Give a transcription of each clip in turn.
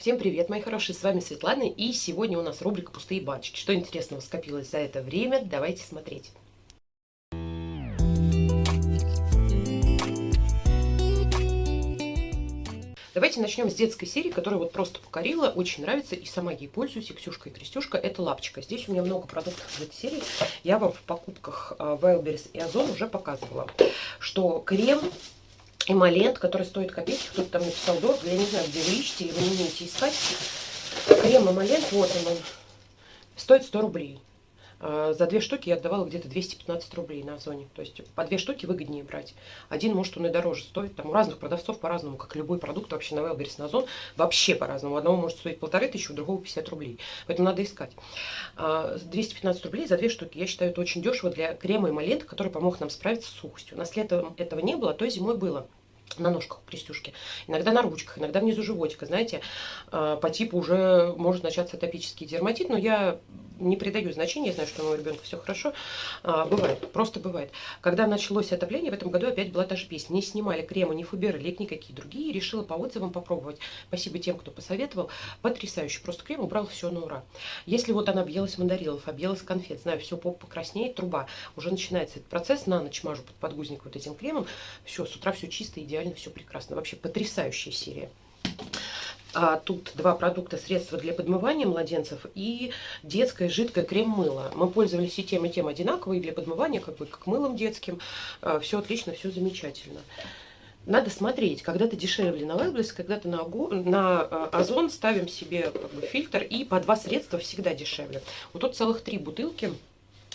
Всем привет, мои хорошие, с вами Светлана, и сегодня у нас рубрика «Пустые баночки». Что интересного скопилось за это время, давайте смотреть. Давайте начнем с детской серии, которая вот просто покорила, очень нравится, и сама ей пользуюсь, и Ксюшка, и Крестюшка, это лапчика. Здесь у меня много продуктов в этой серии, я вам в покупках а, Wildberries и Озон уже показывала, что крем эмолент, который стоит копейки. Кто-то там написал дорого. Я не знаю, где вы ищете или вы не умеете искать. Крем эмолент, вот он, он стоит 100 рублей. А, за две штуки я отдавала где-то 215 рублей на Озоне. То есть по две штуки выгоднее брать. Один, может, он и дороже стоит. Там у разных продавцов по-разному, как любой продукт вообще на Wildberries, на Озон, вообще по-разному. У одного может стоить полторы тысячи, у другого 50 рублей. Поэтому надо искать. 215 а, рублей за две штуки. Я считаю, это очень дешево для крема эмолента, который помог нам справиться с сухостью. У нас летом этого не было, а то зимой было на ножках крестюшки, иногда на ручках, иногда внизу животика, знаете, а, по типу уже может начаться атопический дерматит, но я не придаю значения, я знаю, что у моего ребенка все хорошо. А, бывает, просто бывает. Когда началось отопление, в этом году опять была та же песня. Не снимали крема, ни фуберлик, никакие другие. Решила по отзывам попробовать. Спасибо тем, кто посоветовал. Потрясающий. Просто крем убрал все на ура. Если вот она объелась мандаринов, объелась конфет, знаю, все поп покраснеет, труба. Уже начинается этот процесс. На ночь мажу под подгузник вот этим кремом. Все, с утра все чисто, идеально, все прекрасно. Вообще потрясающая серия. А тут два продукта, средства для подмывания младенцев и детское жидкое крем-мыло. Мы пользовались и тем, и тем одинаково, и для подмывания, как бы, как мылом детским. А, все отлично, все замечательно. Надо смотреть, когда-то дешевле на Wildberries, когда-то на, на а, Озон ставим себе как бы, фильтр, и по два средства всегда дешевле. Вот тут целых три бутылки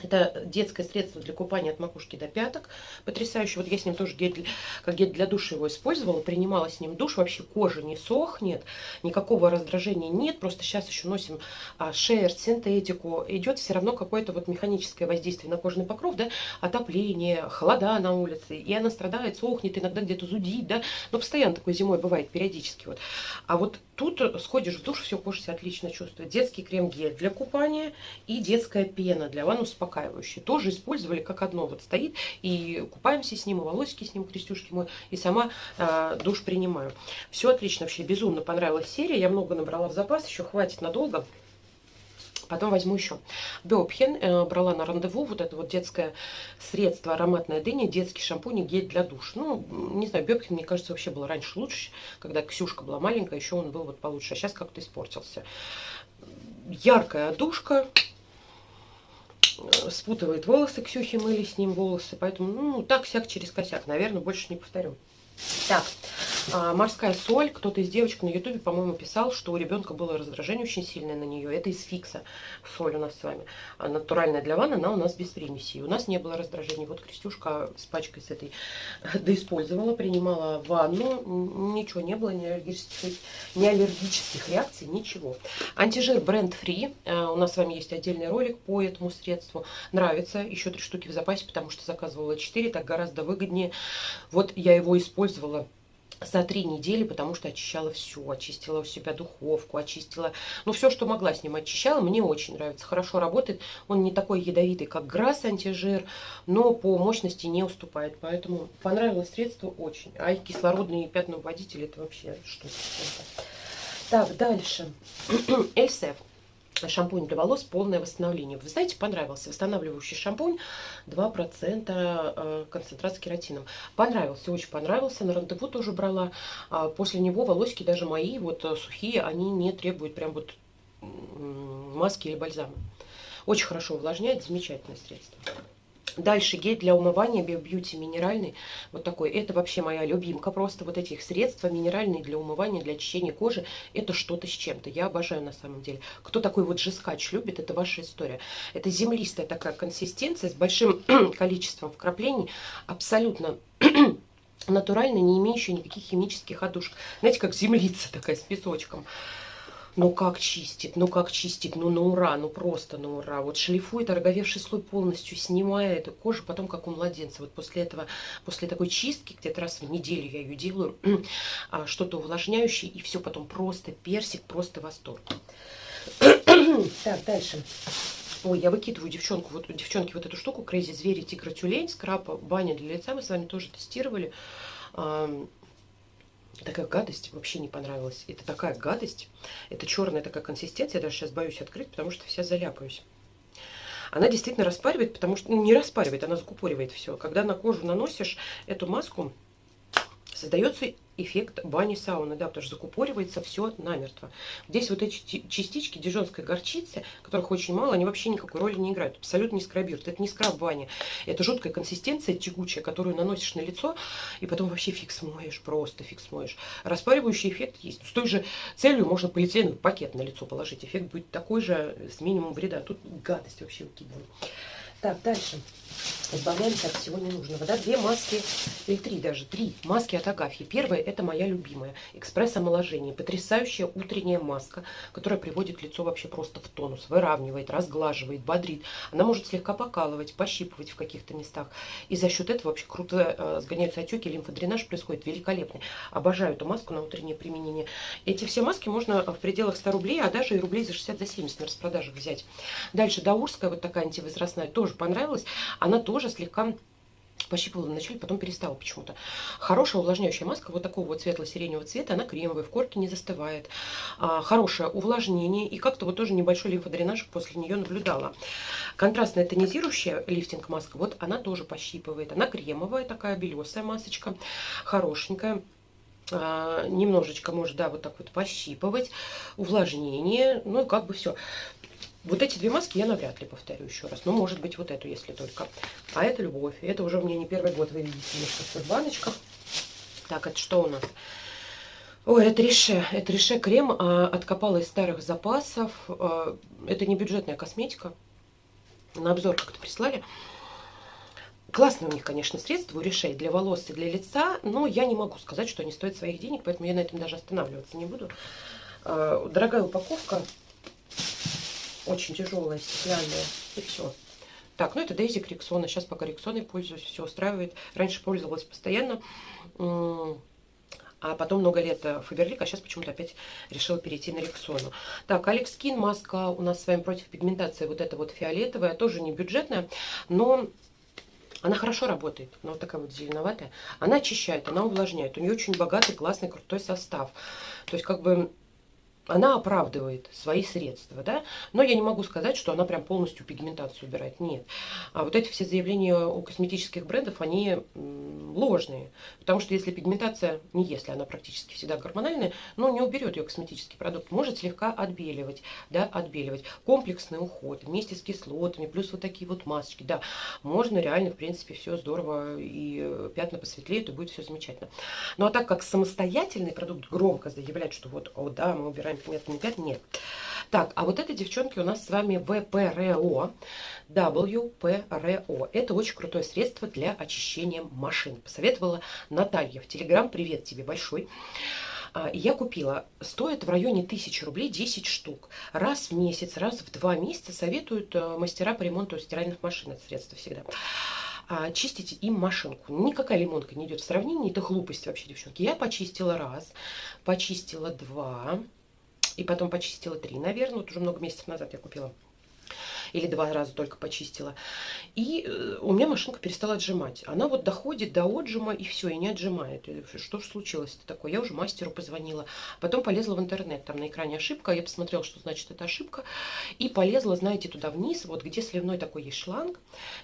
это детское средство для купания от макушки до пяток. Потрясающе. Вот я с ним тоже гель, как гель для душа его использовала. Принимала с ним душ. Вообще кожа не сохнет. Никакого раздражения нет. Просто сейчас еще носим а, шерсть, синтетику. Идет все равно какое-то вот механическое воздействие на кожный покров. Да? Отопление, холода на улице. И она страдает, сохнет, иногда где-то зудит. Да? Но постоянно такой зимой бывает периодически. Вот. А вот тут сходишь в душ, все, кожа себя отлично чувствует. Детский крем-гель для купания и детская пена для ванны успокаивающий. Тоже использовали как одно. Вот стоит и купаемся с ним, и волосики с ним, крестюшки мой, и сама э, душ принимаю. Все отлично, вообще безумно понравилась серия. Я много набрала в запас, еще хватит надолго. Потом возьму еще. Бёбхен э, брала на рандеву вот это вот детское средство ароматная дыня, детский шампунь и гель для душ. Ну, не знаю, Бёбхен, мне кажется, вообще был раньше лучше. Когда Ксюшка была маленькая, еще он был вот получше. А сейчас как-то испортился. Яркая одушка, спутывает волосы, Ксюхи мыли с ним волосы, поэтому, ну, так-сяк через косяк, наверное, больше не повторю. Так, а, морская соль. Кто-то из девочек на ютубе, по-моему, писал, что у ребенка было раздражение очень сильное на нее. Это из фикса соль у нас с вами. А натуральная для ванны, она у нас без примесей. У нас не было раздражения. Вот Крестюшка с пачкой с этой доиспользовала, принимала ванну. Ничего не было, ни аллергических, ни аллергических реакций, ничего. Антижир бренд Free. А, у нас с вами есть отдельный ролик по этому средству. Нравится. Еще три штуки в запасе, потому что заказывала 4. Так гораздо выгоднее. Вот я его использовала за три недели, потому что очищала все. Очистила у себя духовку, очистила... Ну, все, что могла с ним очищала. Мне очень нравится. Хорошо работает. Он не такой ядовитый, как Грасс антижир, но по мощности не уступает. Поэтому понравилось средство очень. А кислородные пятновыводители это вообще что-то. Так, дальше. Эльсев шампунь для волос полное восстановление. Вы знаете, понравился восстанавливающий шампунь 2% э, концентрации кератином. Понравился, очень понравился. На рандеву тоже брала. А после него волосики даже мои, вот э, сухие, они не требуют прям вот маски или бальзама. Очень хорошо увлажняет, замечательное средство. Дальше гель для умывания Биобьюти минеральный. Вот такой. Это вообще моя любимка. Просто вот этих средства минеральные для умывания, для очищения кожи. Это что-то с чем-то. Я обожаю на самом деле. Кто такой вот жескач любит, это ваша история. Это землистая такая консистенция с большим количеством вкраплений. Абсолютно натурально, не имеющая никаких химических одушек. Знаете, как землица такая с песочком. Ну как чистит, ну как чистит, ну на ура, ну просто на ура. Вот шлифует, ороговевший слой полностью снимая эту кожу, потом как у младенца. Вот после этого, после такой чистки, где-то раз в неделю я ее делаю, а, что-то увлажняющее, и все потом просто персик, просто восторг. так, дальше. Ой, я выкидываю девчонку, вот девчонки вот эту штуку, Crazy Звери, Тигра Тюлень, скраб, баня для лица, мы с вами тоже тестировали такая гадость вообще не понравилась. Это такая гадость. Это черная такая консистенция. Я даже сейчас боюсь открыть, потому что вся заляпаюсь. Она действительно распаривает, потому что... Ну, не распаривает, она закупоривает все. Когда на кожу наносишь эту маску, создается эффект бани-сауны, да, потому что закупоривается все намертво. Здесь вот эти частички дижонской горчицы, которых очень мало, они вообще никакой роли не играют. Абсолютно не скрабируют. Это не скраб бани. Это жуткая консистенция тягучая, которую наносишь на лицо, и потом вообще фиг смоешь, просто фиг смоешь. Распаривающий эффект есть. С той же целью можно полиэтиленовый пакет на лицо положить. Эффект будет такой же, с минимумом вреда. Тут гадость вообще выкидываю. Так, дальше. Избавляемся от всего ненужного. Да? Две маски, или три даже, три маски от Агафьи. Первая, это моя любимая, экспресс-омоложение. Потрясающая утренняя маска, которая приводит лицо вообще просто в тонус, выравнивает, разглаживает, бодрит. Она может слегка покалывать, пощипывать в каких-то местах. И за счет этого вообще круто э, сгоняются отеки, лимфодренаж происходит великолепный. Обожаю эту маску на утреннее применение. Эти все маски можно в пределах 100 рублей, а даже и рублей за 60 за 70 на распродажах взять. Дальше Даурская, вот такая антивозрастная, тоже понравилась. Она тоже слегка пощипывала вначале, потом перестала почему-то. Хорошая увлажняющая маска вот такого вот светло-сиреневого цвета, она кремовая, в корке не застывает. А, хорошее увлажнение и как-то вот тоже небольшой лимфодренаж после нее наблюдала. Контрастная тонизирующая лифтинг маска, вот она тоже пощипывает. Она кремовая, такая белесая масочка, хорошенькая. А, немножечко может, да, вот так вот пощипывать, увлажнение, ну и как бы все. Вот эти две маски я навряд ли повторю еще раз. Ну, может быть, вот эту, если только. А это любовь. Это уже у меня не первый год, вы видите, немножко в баночках. Так, это что у нас? Ой, это Реше. Это Реше крем. А, откопала из старых запасов. А, это не бюджетная косметика. На обзор как-то прислали. Классные у них, конечно, средства у Решей для волос и для лица, но я не могу сказать, что они стоят своих денег, поэтому я на этом даже останавливаться не буду. А, дорогая упаковка, очень тяжелая, стеклянная. И все. Так, ну это Дейзи Криксона. Сейчас пока Риксоной пользуюсь, все устраивает. Раньше пользовалась постоянно. А потом много лет Фаберлик, а сейчас почему-то опять решила перейти на Рексону. Так, Алекс Кин, маска у нас с вами против пигментации. Вот эта вот фиолетовая, тоже не бюджетная, но она хорошо работает. Она вот такая вот зеленоватая. Она очищает, она увлажняет. У нее очень богатый, классный, крутой состав. То есть как бы она оправдывает свои средства, да, но я не могу сказать, что она прям полностью пигментацию убирает, нет. А вот эти все заявления у косметических брендов, они ложные, потому что если пигментация, не если, она практически всегда гормональная, но не уберет ее косметический продукт, может слегка отбеливать, да, отбеливать. Комплексный уход вместе с кислотами, плюс вот такие вот масочки, да, можно реально, в принципе, все здорово, и пятна посветлеют, и будет все замечательно. Ну а так как самостоятельный продукт громко заявлять, что вот, о да, мы убираем нет, не 5, нет. Так, а вот это, девчонки, у нас с вами ВПРО. WPRO. Это очень крутое средство для очищения машин. Посоветовала Наталья в Телеграм. Привет тебе большой. А, я купила, стоит в районе 1000 рублей 10 штук. Раз в месяц, раз в два месяца советуют э, мастера по ремонту стиральных машин. Это средство всегда а, чистите им машинку. Никакая лимонка не идет в сравнении, это глупость вообще, девчонки. Я почистила раз, почистила два, и потом почистила три, наверное. Вот уже много месяцев назад я купила. Или два раза только почистила. И э, у меня машинка перестала отжимать. Она вот доходит до отжима и все, и не отжимает. Что же случилось-то такое? Я уже мастеру позвонила. Потом полезла в интернет. Там на экране ошибка. Я посмотрела, что значит эта ошибка. И полезла, знаете, туда вниз. Вот где сливной такой есть шланг.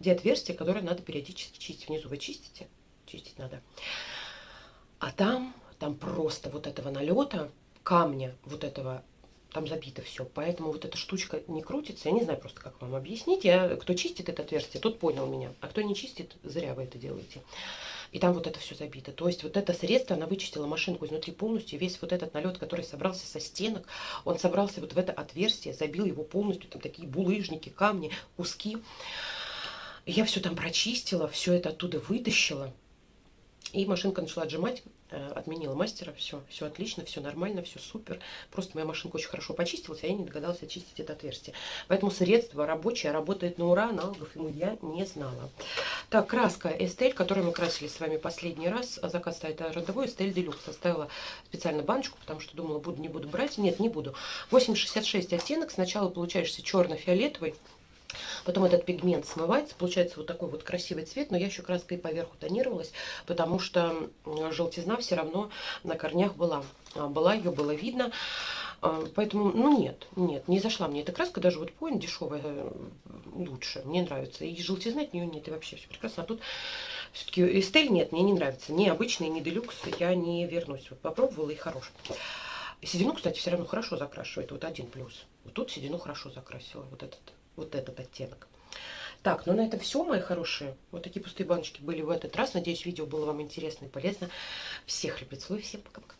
Где отверстие, которое надо периодически чистить. Внизу вы чистите? Чистить надо. А там, там просто вот этого налета камня вот этого там забито все. Поэтому вот эта штучка не крутится. Я не знаю просто, как вам объяснить. Я, кто чистит это отверстие, тот понял меня. А кто не чистит, зря вы это делаете. И там вот это все забито. То есть вот это средство, она вычистила машинку изнутри полностью. Весь вот этот налет, который собрался со стенок, он собрался вот в это отверстие, забил его полностью. Там такие булыжники, камни, куски. Я все там прочистила, все это оттуда вытащила. И машинка начала отжимать. Э, отменила мастера, все, все отлично, все нормально, все супер. Просто моя машинка очень хорошо почистилась, а я не догадалась очистить это отверстие. Поэтому средство рабочее, работает на ура, аналогов ему я не знала. Так, краска Эстель, которую мы красили с вами последний раз, а заказ стоит родовой, Эстель Делюкс. Оставила специально баночку, потому что думала, буду, не буду брать. Нет, не буду. 8,66 оттенок, сначала получаешься черно-фиолетовый, Потом этот пигмент смывается, получается вот такой вот красивый цвет, но я еще краской поверху тонировалась, потому что желтизна все равно на корнях была. А, была, ее было видно. А, поэтому, ну нет, нет, не зашла мне эта краска, даже вот поин дешевая э, лучше, мне нравится. И желтизны от нее нет, и вообще все прекрасно. А тут все-таки Эстель нет, мне не нравится. Ни обычный, ни делюкс, я не вернусь. Вот попробовала и хорош. Седину, кстати, все равно хорошо закрашивает. Вот один плюс. Вот тут седину хорошо закрасила. Вот этот, вот этот оттенок. Так, ну на этом все, мои хорошие. Вот такие пустые баночки были в этот раз. Надеюсь, видео было вам интересно и полезно. Всех люблю, целую, всем пока-пока.